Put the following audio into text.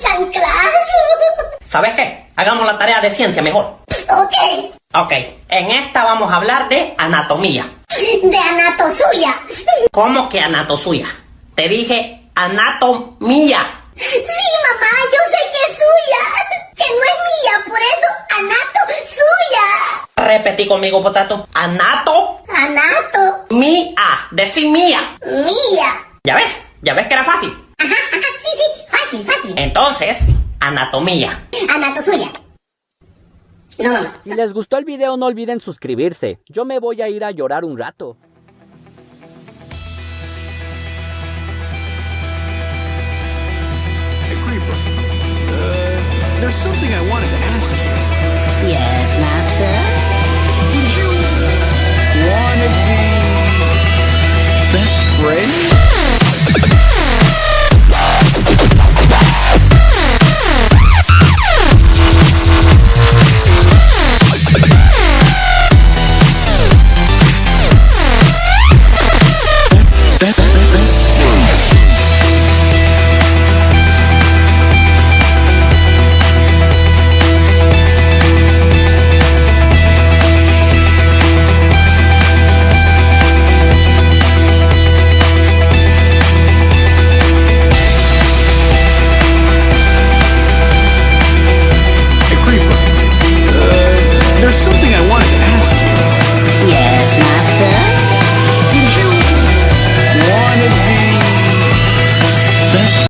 chanclazo. ¿Sabes qué? Hagamos la tarea de ciencia mejor. Ok, Ok, en esta vamos a hablar de anatomía. de anatosuya. ¿Cómo que anatosuya? Te dije anatomía. Sí, mamá, yo sé que es suya. Que no es mía, por eso anato suya. Repetí conmigo, potato. Anatomía. Anato Decí mía. mía. ¿Ya ves? ¿Ya ves que era fácil? Ajá, ajá, sí, sí, fácil, fácil. Entonces, anatomía. Anatosuya. No, mamá. Si les gustó el video no olviden suscribirse. Yo me voy a ir a llorar un rato. Hey, Creeper. Uh, there's something I wanted to ask you.